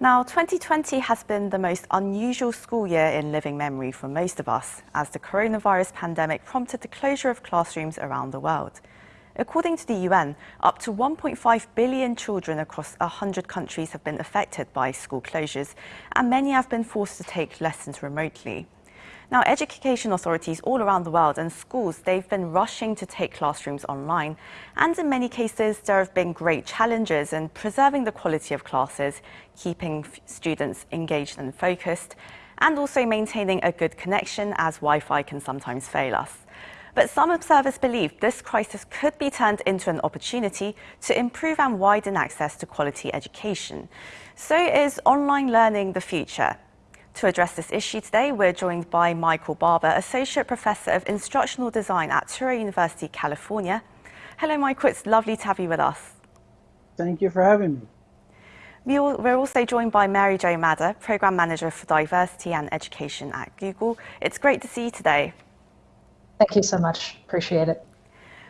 Now, 2020 has been the most unusual school year in living memory for most of us, as the coronavirus pandemic prompted the closure of classrooms around the world. According to the UN, up to 1.5 billion children across 100 countries have been affected by school closures, and many have been forced to take lessons remotely. Now, education authorities all around the world and schools, they've been rushing to take classrooms online. And in many cases, there have been great challenges in preserving the quality of classes, keeping students engaged and focused, and also maintaining a good connection as Wi-Fi can sometimes fail us. But some observers believe this crisis could be turned into an opportunity to improve and widen access to quality education. So is online learning the future? To address this issue today, we're joined by Michael Barbour, Associate Professor of Instructional Design at Touro University, California. Hello, Michael. It's lovely to have you with us. Thank you for having me. We're also joined by Mary Jo Madda, Program Manager for Diversity and Education at Google. It's great to see you today. Thank you so much. Appreciate it.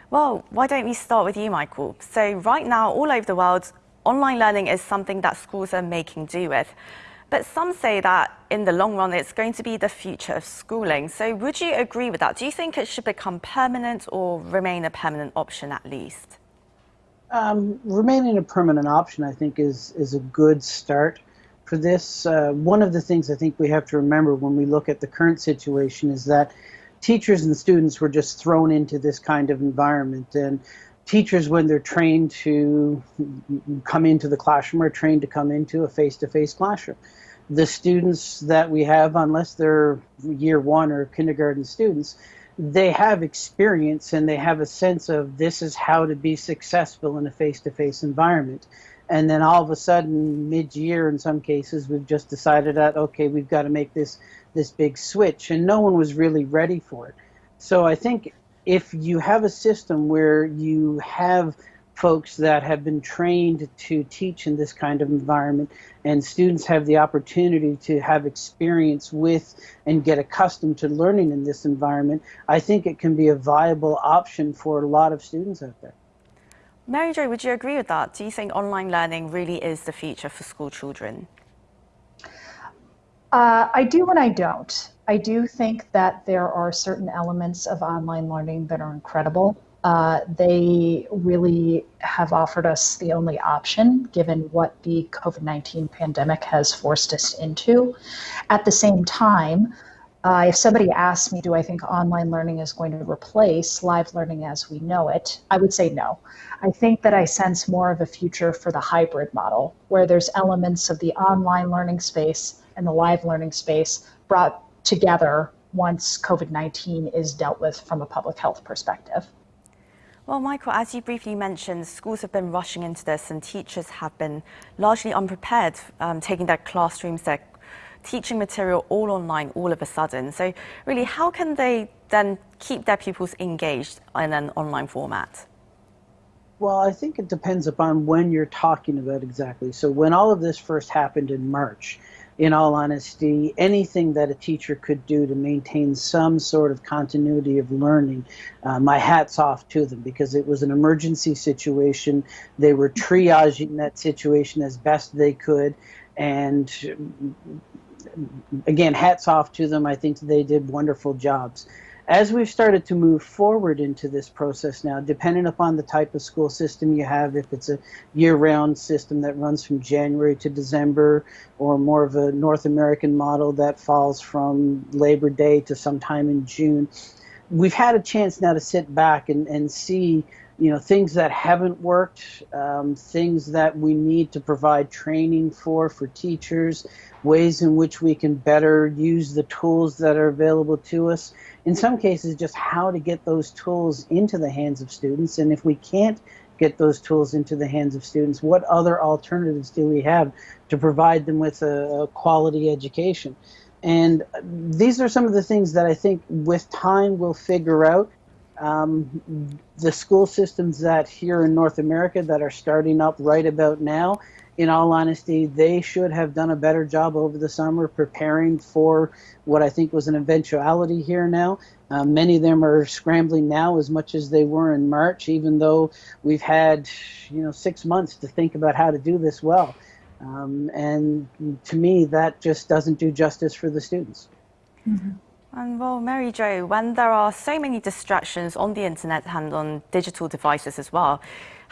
Well, why don't we start with you, Michael? So right now, all over the world, online learning is something that schools are making do with. But some say that in the long run, it's going to be the future of schooling. So would you agree with that? Do you think it should become permanent or remain a permanent option at least? Um, remaining a permanent option, I think, is, is a good start for this. Uh, one of the things I think we have to remember when we look at the current situation is that teachers and students were just thrown into this kind of environment. And teachers, when they're trained to come into the classroom, are trained to come into a face-to-face -face classroom the students that we have, unless they're year one or kindergarten students, they have experience and they have a sense of this is how to be successful in a face-to-face environment. And then all of a sudden, mid-year in some cases, we've just decided that, okay, we've got to make this, this big switch. And no one was really ready for it. So I think if you have a system where you have folks that have been trained to teach in this kind of environment and students have the opportunity to have experience with and get accustomed to learning in this environment, I think it can be a viable option for a lot of students out there. Mary Jo, would you agree with that? Do you think online learning really is the future for school children? Uh, I do and I don't. I do think that there are certain elements of online learning that are incredible uh, they really have offered us the only option given what the COVID 19 pandemic has forced us into. At the same time, uh, if somebody asks me, do I think online learning is going to replace live learning as we know it? I would say no. I think that I sense more of a future for the hybrid model, where there's elements of the online learning space and the live learning space brought together once COVID 19 is dealt with from a public health perspective. Well, Michael, as you briefly mentioned, schools have been rushing into this and teachers have been largely unprepared, um, taking their classrooms, their teaching material all online all of a sudden. So really, how can they then keep their pupils engaged in an online format? Well, I think it depends upon when you're talking about exactly. So when all of this first happened in March, in all honesty, anything that a teacher could do to maintain some sort of continuity of learning, uh, my hat's off to them because it was an emergency situation. They were triaging that situation as best they could. And mm, mm, mm, again, hats off to them. I think they did wonderful jobs as we've started to move forward into this process now, depending upon the type of school system you have, if it's a year-round system that runs from January to December, or more of a North American model that falls from Labor Day to sometime in June, we've had a chance now to sit back and, and see you know things that haven't worked um, things that we need to provide training for for teachers ways in which we can better use the tools that are available to us in some cases just how to get those tools into the hands of students. And if we can't get those tools into the hands of students what other alternatives do we have to provide them with a, a quality education? And these are some of the things that I think with time we'll figure out. Um, the school systems that here in North America that are starting up right about now, in all honesty, they should have done a better job over the summer preparing for what I think was an eventuality here now. Uh, many of them are scrambling now as much as they were in March, even though we've had, you know, six months to think about how to do this well. Um, and to me, that just doesn't do justice for the students. Mm-hmm. And well, Mary Jo, when there are so many distractions on the internet and on digital devices as well,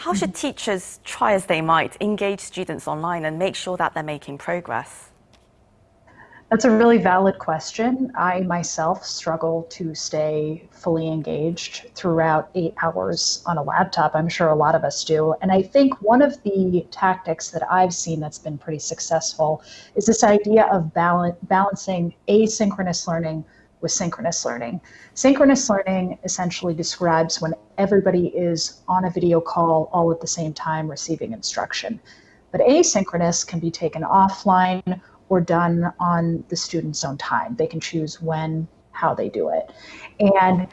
how should mm-hmm. teachers try as they might engage students online and make sure that they're making progress? That's a really valid question. I myself struggle to stay fully engaged throughout eight hours on a laptop. I'm sure a lot of us do. And I think one of the tactics that I've seen that's been pretty successful is this idea of balance, balancing asynchronous learning with synchronous learning. Synchronous learning essentially describes when everybody is on a video call all at the same time receiving instruction. But asynchronous can be taken offline or done on the student's own time. They can choose when, how they do it. And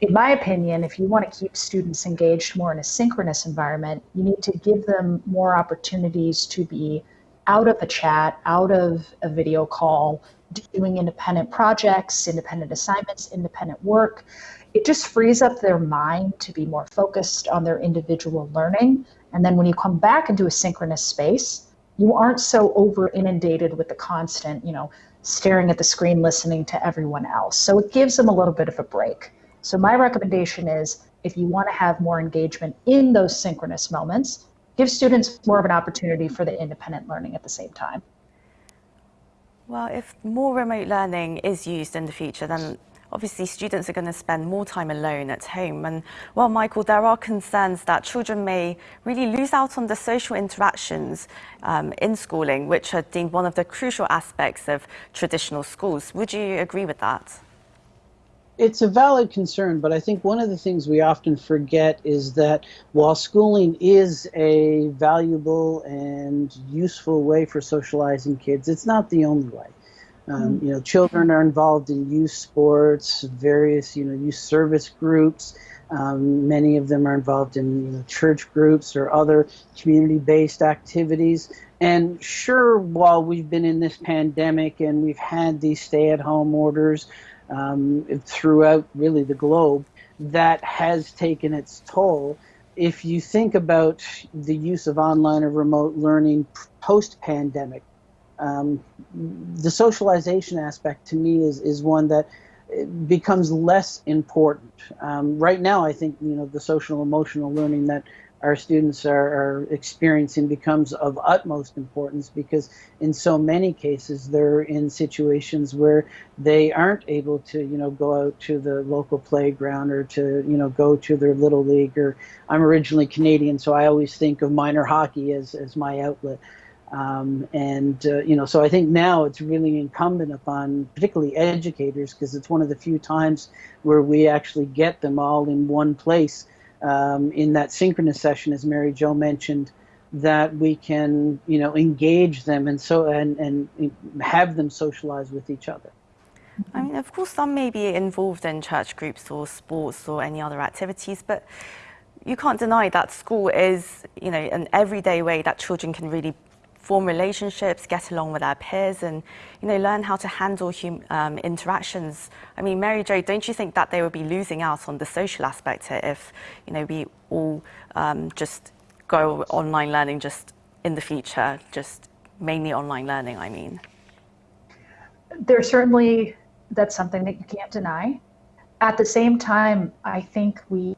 in my opinion, if you want to keep students engaged more in a synchronous environment, you need to give them more opportunities to be out of a chat, out of a video call, doing independent projects, independent assignments, independent work. It just frees up their mind to be more focused on their individual learning. And then when you come back into a synchronous space, you aren't so over inundated with the constant, you know, staring at the screen, listening to everyone else. So it gives them a little bit of a break. So my recommendation is if you want to have more engagement in those synchronous moments, give students more of an opportunity for the independent learning at the same time. Well, if more remote learning is used in the future, then obviously students are going to spend more time alone at home. And well, Michael, there are concerns that children may really lose out on the social interactions um, in schooling, which are deemed one of the crucial aspects of traditional schools. Would you agree with that? It's a valid concern, but I think one of the things we often forget is that while schooling is a valuable and useful way for socializing kids, it's not the only way. Um, mm-hmm. you know, children are involved in youth sports, various you know youth service groups. Um, many of them are involved in you know, church groups or other community-based activities. And sure, while we've been in this pandemic and we've had these stay-at-home orders um, throughout really the globe, that has taken its toll. If you think about the use of online or remote learning post-pandemic, um, the socialization aspect to me is, is one that becomes less important. Um, right now, I think you know the social emotional learning that our students are, are, experiencing becomes of utmost importance because in so many cases they're in situations where they aren't able to you know go out to the local playground or to you know go to their little league or I'm originally Canadian so I always think of minor hockey as, as my outlet. Um, and uh, you know, so I think now it's really incumbent upon, particularly educators, because it's one of the few times where we actually get them all in one place um, in that synchronous session, as Mary Jo mentioned, that we can you know engage them and so and and have them socialize with each other. I mean, of course, some may be involved in church groups or sports or any other activities, but you can't deny that school is, you know, an everyday way that children can really form relationships, get along with our peers, and you know learn how to handle hum, um, interactions. I mean, Mary Jo, don't you think that they would be losing out on the social aspect if you know we all um, just go online learning just in the future, just mainly online learning? I mean, there's certainly that's something that you can't deny. At the same time, I think we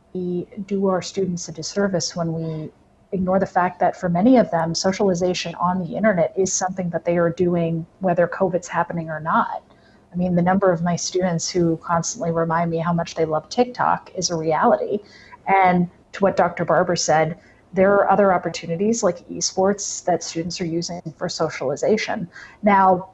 do our students a disservice when we ignore the fact that for many of them, socialization on the internet is something that they are doing whether COVID's happening or not. I mean, the number of my students who constantly remind me how much they love TikTok is a reality. And to what Dr. Barbour said, there are other opportunities like esports that students are using for socialization. Now,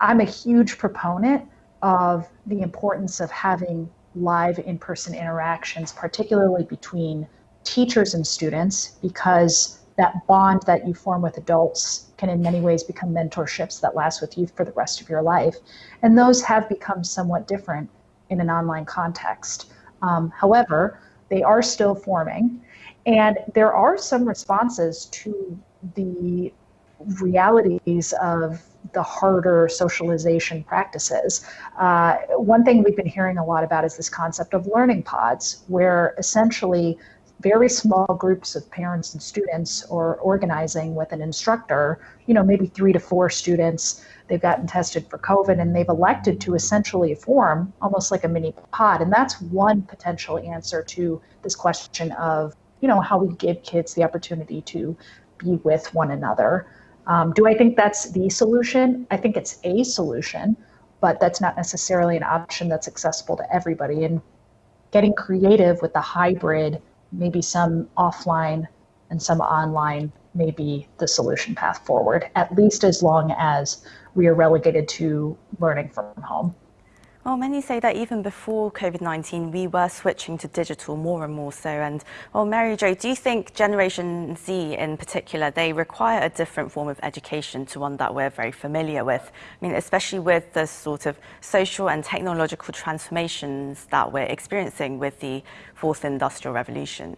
I'm a huge proponent of the importance of having live in person interactions, particularly between teachers and students because that bond that you form with adults can in many ways become mentorships that last with you for the rest of your life. And those have become somewhat different in an online context. Um, however, they are still forming, and there are some responses to the realities of the harder socialization practices. Uh, one thing we've been hearing a lot about is this concept of learning pods, where essentially very small groups of parents and students or organizing with an instructor, you know, maybe three to four students. They've gotten tested for COVID and they've elected to essentially form almost like a mini pod. And that's one potential answer to this question of, you know, how we give kids the opportunity to be with one another. Um, do I think that's the solution? I think it's a solution, but that's not necessarily an option that's accessible to everybody. And getting creative with the hybrid, maybe some offline and some online, may be the solution path forward, at least as long as we are relegated to learning from home. Well, many say that even before COVID-19, we were switching to digital more and more so. And well, Mary Jo, do you think Generation Z in particular, they require a different form of education to one that we're very familiar with? I mean, especially with the sort of social and technological transformations that we're experiencing with the fourth industrial revolution.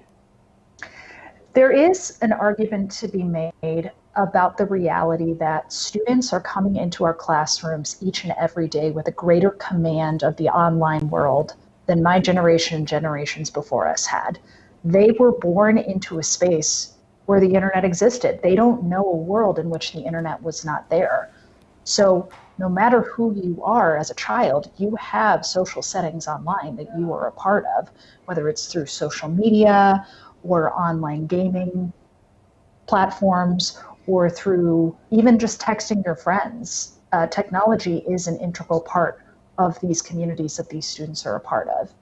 There is an argument to be made about the reality that students are coming into our classrooms each and every day with a greater command of the online world than my generation and generations before us had. They were born into a space where the internet existed. They don't know a world in which the internet was not there. So, no matter who you are as a child, you have social settings online that you are a part of, whether it's through social media or online gaming platforms or through even just texting your friends. Uh, technology is an integral part of these communities that these students are a part of.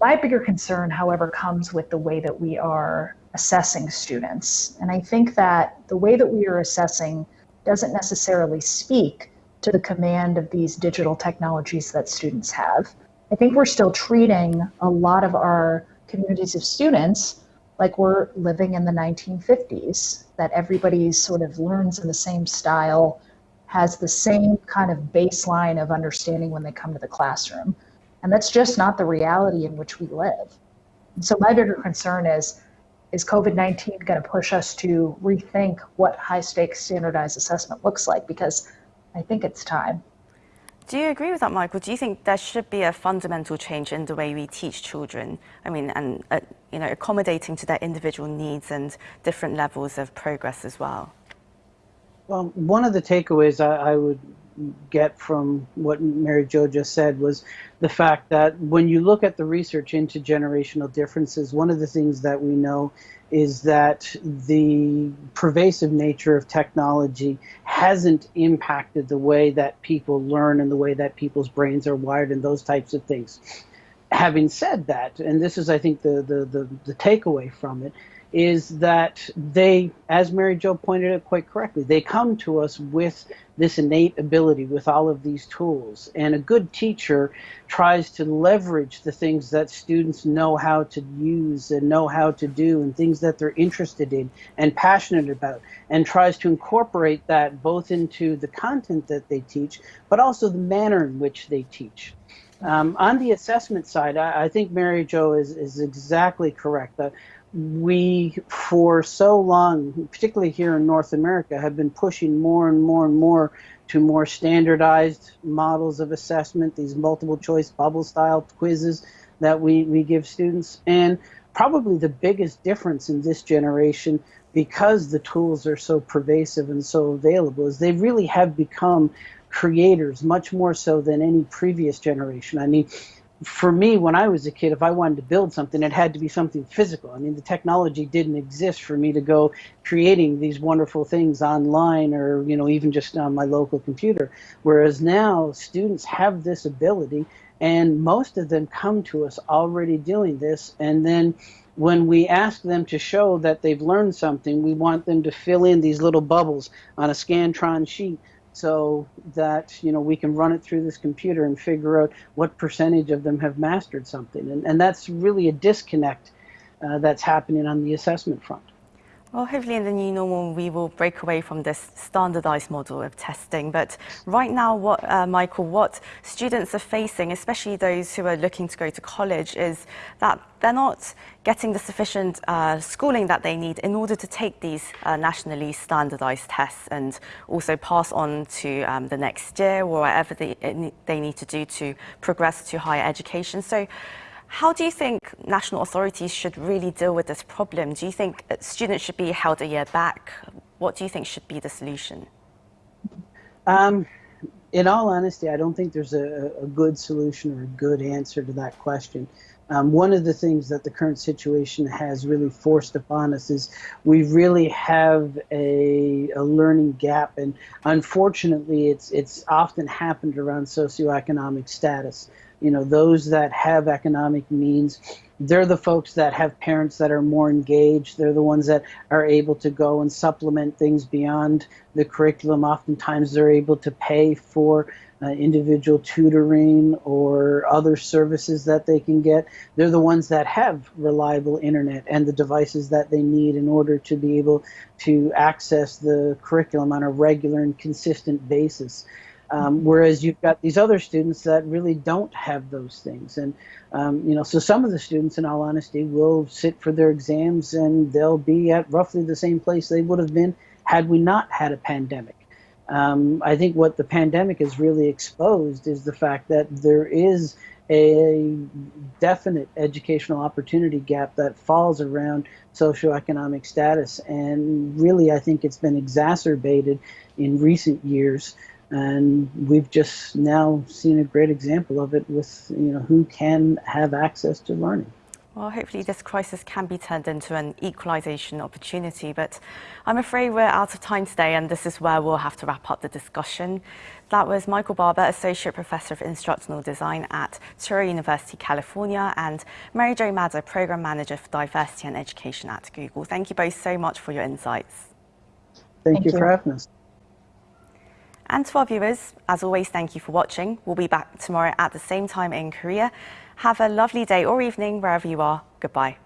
My bigger concern, however, comes with the way that we are assessing students. And I think that the way that we are assessing doesn't necessarily speak to the command of these digital technologies that students have. I think we're still treating a lot of our communities of students like we're living in the 1950s, that everybody sort of learns in the same style, has the same kind of baseline of understanding when they come to the classroom. And that's just not the reality in which we live. And so my bigger concern is, is COVID-19 going to push us to rethink what high stakes standardized assessment looks like? Because I think it's time. Do you agree with that, Michael? Do you think there should be a fundamental change in the way we teach children? I mean, and uh, you know, accommodating to their individual needs and different levels of progress as well. Well, one of the takeaways I, I would get from what Mary Jo just said was the fact that when you look at the research into generational differences, one of the things that we know is that the pervasive nature of technology hasn't impacted the way that people learn and the way that people's brains are wired and those types of things. Having said that, and this is, I think, the, the, the, the takeaway from it, is that they, as Mary Jo pointed out quite correctly, they come to us with this innate ability, with all of these tools. And a good teacher tries to leverage the things that students know how to use and know how to do and things that they're interested in and passionate about and tries to incorporate that both into the content that they teach, but also the manner in which they teach. Um, on the assessment side, I, I, think Mary Jo is, is exactly correct. Uh, we, for so long, particularly here in North America, have been pushing more and more and more to more standardized models of assessment, these multiple choice bubble style quizzes that we, we give students. And probably the biggest difference in this generation, because the tools are so pervasive and so available, is they really have become creators much more so than any previous generation. I mean, for me, when I was a kid, if I wanted to build something, it had to be something physical. I mean, the technology didn't exist for me to go creating these wonderful things online or, you know, even just on my local computer. Whereas now, students have this ability, and most of them come to us already doing this. And then when we ask them to show that they've learned something, we want them to fill in these little bubbles on a Scantron sheet so that you know we can run it through this computer and figure out what percentage of them have mastered something. And, and that's really a disconnect uh, that's happening on the assessment front well, hopefully in the new normal, we will break away from this standardized model of testing. But right now, what, uh, Michael, what students are facing, especially those who are looking to go to college, is that they're not getting the sufficient uh, schooling that they need in order to take these uh, nationally standardized tests and also pass on to um, the next year or whatever they, they need to do to progress to higher education. So How do you think national authorities should really deal with this problem? Do you think students should be held a year back? What do you think should be the solution? Um, in all honesty, I don't think there's a, a, good solution or a good answer to that question. Um, one of the things that the current situation has really forced upon us is we really have a, a learning gap, and unfortunately, it's it's often happened around socioeconomic status. You know, those that have economic means they're the folks that have parents that are more engaged. They're the ones that are able to go and supplement things beyond the curriculum. Oftentimes, they're able to pay for uh, individual tutoring or other services that they can get. They're the ones that have reliable internet and the devices that they need in order to be able to access the curriculum on a regular and consistent basis. Um, whereas you've got these other students that really don't have those things. And, um, you know, so some of the students, in all honesty, will sit for their exams and they'll be at roughly the same place they would have been had we not had a pandemic. Um, I think what the pandemic has really exposed is the fact that there is a definite educational opportunity gap that falls around socioeconomic status. And really, I think it's been exacerbated in recent years and we've just now seen a great example of it with you know who can have access to learning. Well, hopefully this crisis can be turned into an equalisation opportunity, but I'm afraid we're out of time today and this is where we'll have to wrap up the discussion. That was Michael Barbour, Associate Professor of Instructional Design at Touro University, California, and Mary Jo Madda, Program Manager for Diversity and Education at Google. Thank you both so much for your insights. Thank, Thank you, you for having us. And to our viewers, as always, thank you for watching. We'll be back tomorrow at the same time in Korea. Have a lovely day or evening wherever you are. Goodbye.